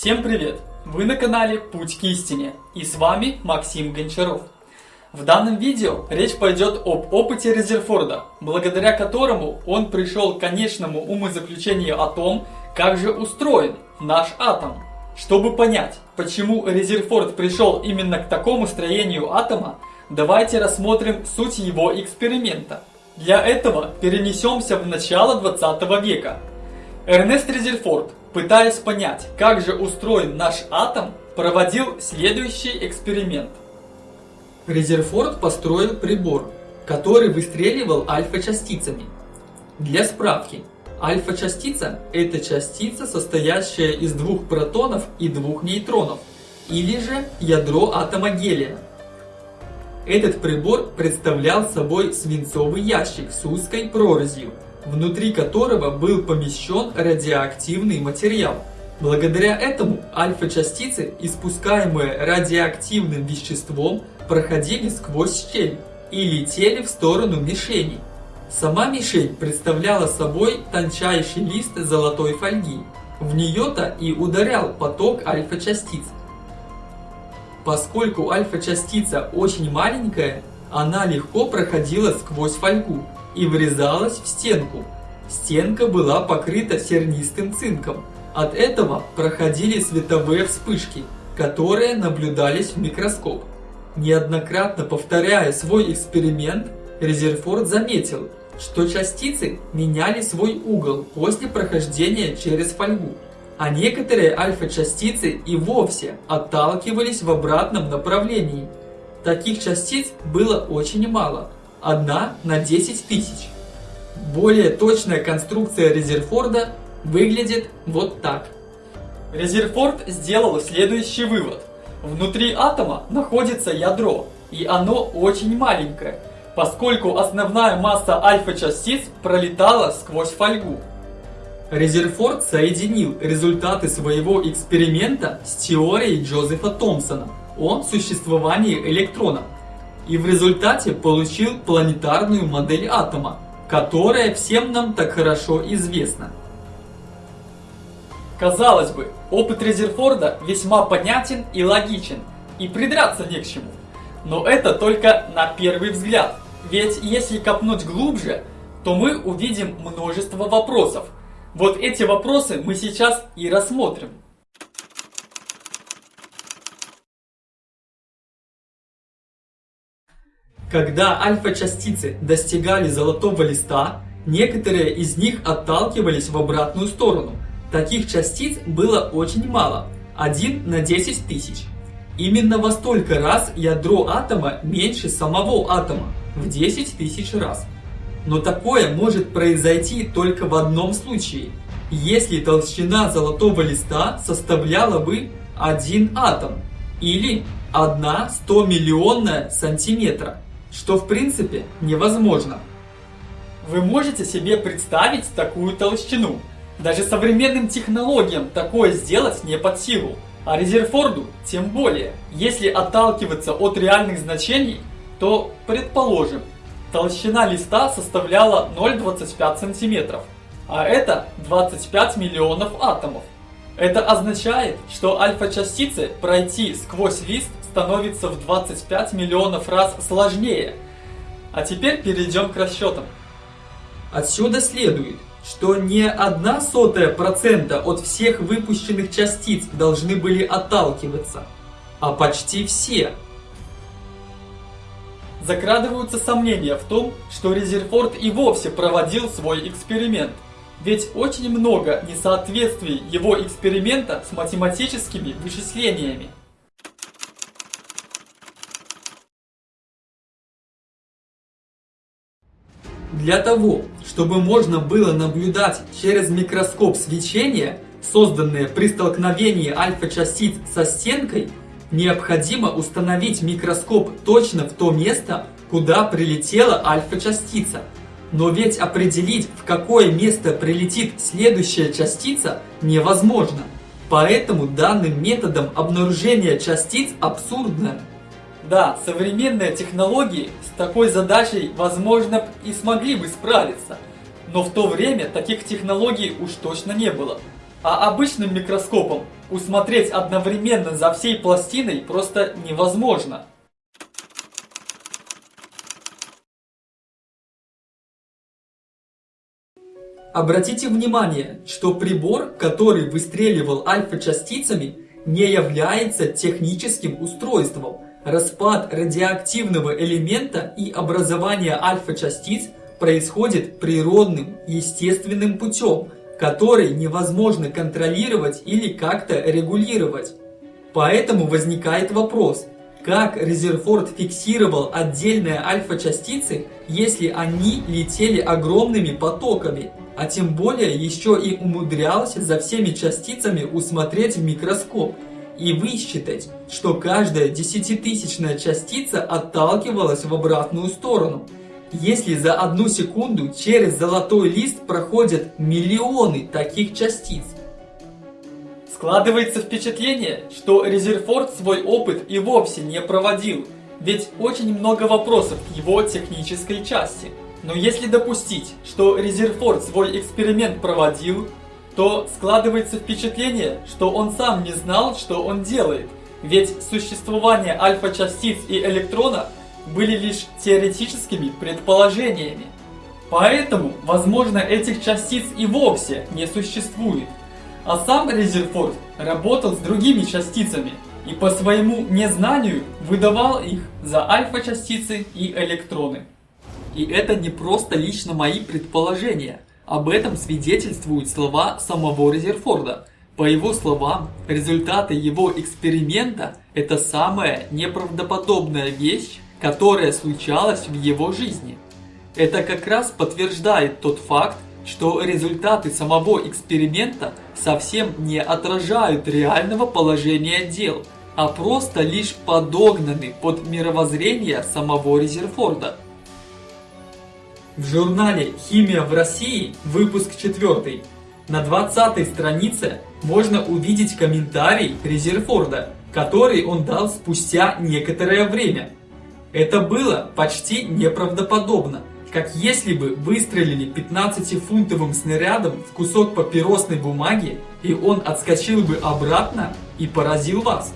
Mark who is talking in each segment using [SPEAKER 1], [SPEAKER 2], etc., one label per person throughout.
[SPEAKER 1] Всем привет! Вы на канале Путь к истине и с вами Максим Гончаров. В данном видео речь пойдет об опыте Резерфорда, благодаря которому он пришел к конечному умозаключению о том, как же устроен наш атом. Чтобы понять, почему Резерфорд пришел именно к такому строению атома, давайте рассмотрим суть его эксперимента. Для этого перенесемся в начало 20 века. Эрнест Резерфорд Пытаясь понять, как же устроен наш атом, проводил следующий эксперимент.
[SPEAKER 2] Резерфорд построил прибор, который выстреливал альфа-частицами. Для справки, альфа-частица – это частица, состоящая из двух протонов и двух нейтронов, или же ядро атома гелия. Этот прибор представлял собой свинцовый ящик с узкой прорезью – внутри которого был помещен радиоактивный материал. Благодаря этому альфа-частицы, испускаемые радиоактивным веществом, проходили сквозь щель и летели в сторону мишени. Сама мишень представляла собой тончайший лист золотой фольги. В нее-то и ударял поток альфа-частиц. Поскольку альфа-частица очень маленькая, она легко проходила сквозь фольгу и врезалась в стенку. Стенка была покрыта сернистым цинком. От этого проходили световые вспышки, которые наблюдались в микроскоп. Неоднократно повторяя свой эксперимент, Резерфорд заметил, что частицы меняли свой угол после прохождения через фольгу, а некоторые альфа-частицы и вовсе отталкивались в обратном направлении. Таких частиц было очень мало – одна на 10 тысяч. Более точная конструкция Резерфорда выглядит вот так.
[SPEAKER 1] Резерфорд сделал следующий вывод. Внутри атома находится ядро, и оно очень маленькое, поскольку основная масса альфа-частиц пролетала сквозь фольгу.
[SPEAKER 2] Резерфорд соединил результаты своего эксперимента с теорией Джозефа Томпсона о существовании электрона и в результате получил планетарную модель атома, которая всем нам так хорошо известна.
[SPEAKER 1] Казалось бы, опыт Резерфорда весьма понятен и логичен, и придраться не к чему. Но это только на первый взгляд, ведь если копнуть глубже, то мы увидим множество вопросов. Вот эти вопросы мы сейчас и рассмотрим.
[SPEAKER 2] Когда альфа-частицы достигали золотого листа, некоторые из них отталкивались в обратную сторону. Таких частиц было очень мало, 1 на 10 тысяч. Именно во столько раз ядро атома меньше самого атома, в 10 тысяч раз. Но такое может произойти только в одном случае, если толщина золотого листа составляла бы 1 атом, или 1 100 миллионная сантиметра что в принципе невозможно.
[SPEAKER 1] Вы можете себе представить такую толщину? Даже современным технологиям такое сделать не под силу. А Резерфорду тем более. Если отталкиваться от реальных значений, то, предположим, толщина листа составляла 0,25 см, а это 25 миллионов атомов. Это означает, что альфа-частицы пройти сквозь лист становится в 25 миллионов раз сложнее. А теперь перейдем к расчетам.
[SPEAKER 2] Отсюда следует, что не одна сотая процента от всех выпущенных частиц должны были отталкиваться, а почти все.
[SPEAKER 1] Закрадываются сомнения в том, что Резерфорд и вовсе проводил свой эксперимент. Ведь очень много несоответствий его эксперимента с математическими вычислениями.
[SPEAKER 2] Для того, чтобы можно было наблюдать через микроскоп свечения, созданные при столкновении альфа-частиц со стенкой, необходимо установить микроскоп точно в то место, куда прилетела альфа-частица. Но ведь определить, в какое место прилетит следующая частица, невозможно. Поэтому данным методом обнаружения частиц абсурдно.
[SPEAKER 1] Да, современные технологии с такой задачей, возможно, и смогли бы справиться. Но в то время таких технологий уж точно не было. А обычным микроскопом усмотреть одновременно за всей пластиной просто невозможно.
[SPEAKER 2] Обратите внимание, что прибор, который выстреливал альфа-частицами, не является техническим устройством. Распад радиоактивного элемента и образование альфа-частиц происходит природным, естественным путем, который невозможно контролировать или как-то регулировать. Поэтому возникает вопрос, как Резерфорд фиксировал отдельные альфа-частицы, если они летели огромными потоками, а тем более еще и умудрялся за всеми частицами усмотреть микроскоп и высчитать, что каждая десятитысячная частица отталкивалась в обратную сторону. Если за одну секунду через золотой лист проходят миллионы таких частиц.
[SPEAKER 1] Складывается впечатление, что Резерфорд свой опыт и вовсе не проводил, ведь очень много вопросов к его технической части. Но если допустить, что Резерфорд свой эксперимент проводил, то складывается впечатление, что он сам не знал, что он делает. Ведь существование альфа-частиц и электрона были лишь теоретическими предположениями. Поэтому, возможно, этих частиц и вовсе не существует. А сам Резерфорд работал с другими частицами и по своему незнанию выдавал их за альфа-частицы и электроны. И это не просто лично мои предположения. Об этом свидетельствуют слова самого Резерфорда. По его словам, результаты его эксперимента – это самая неправдоподобная вещь, которая случалась в его жизни. Это как раз подтверждает тот факт, что результаты самого эксперимента совсем не отражают реального положения дел, а просто лишь подогнаны под мировоззрение самого Резерфорда.
[SPEAKER 2] В журнале «Химия в России», выпуск 4, на 20 странице можно увидеть комментарий Резерфорда, который он дал спустя некоторое время. Это было почти неправдоподобно, как если бы выстрелили 15-фунтовым снарядом в кусок папиросной бумаги, и он отскочил бы обратно и поразил вас.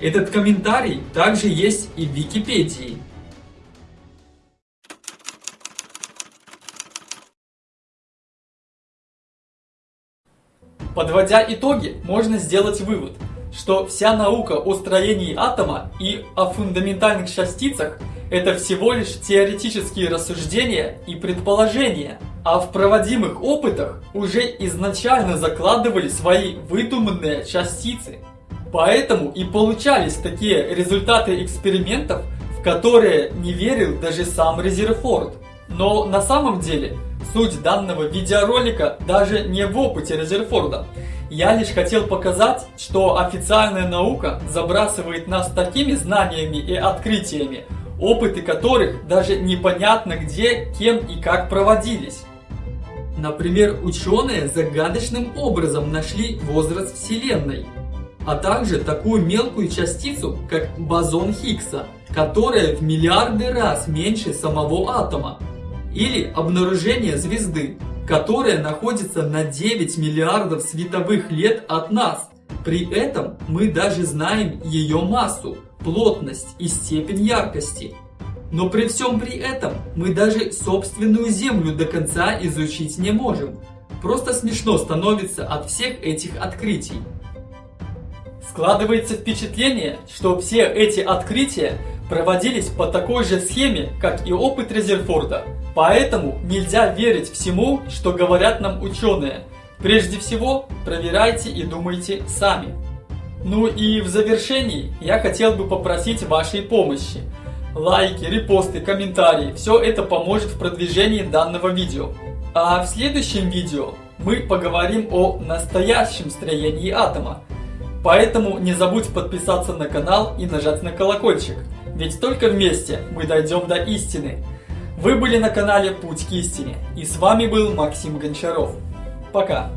[SPEAKER 2] Этот комментарий также есть и в Википедии.
[SPEAKER 1] Подводя итоги, можно сделать вывод, что вся наука о строении атома и о фундаментальных частицах – это всего лишь теоретические рассуждения и предположения, а в проводимых опытах уже изначально закладывали свои выдуманные частицы. Поэтому и получались такие результаты экспериментов, в которые не верил даже сам Резерфорд. Но на самом деле Суть данного видеоролика даже не в опыте Резерфорда. Я лишь хотел показать, что официальная наука забрасывает нас такими знаниями и открытиями, опыты которых даже непонятно где, кем и как проводились.
[SPEAKER 2] Например, ученые загадочным образом нашли возраст Вселенной, а также такую мелкую частицу, как бозон Хиггса, которая в миллиарды раз меньше самого атома. Или обнаружение звезды, которая находится на 9 миллиардов световых лет от нас. При этом мы даже знаем ее массу, плотность и степень яркости. Но при всем при этом мы даже собственную Землю до конца изучить не можем. Просто смешно становится от всех этих открытий.
[SPEAKER 1] Складывается впечатление, что все эти открытия проводились по такой же схеме, как и опыт Резерфорда. Поэтому нельзя верить всему, что говорят нам ученые. Прежде всего, проверяйте и думайте сами. Ну и в завершении я хотел бы попросить вашей помощи. Лайки, репосты, комментарии – все это поможет в продвижении данного видео. А в следующем видео мы поговорим о настоящем строении атома. Поэтому не забудь подписаться на канал и нажать на колокольчик. Ведь только вместе мы дойдем до истины. Вы были на канале Путь к истине. И с вами был Максим Гончаров. Пока.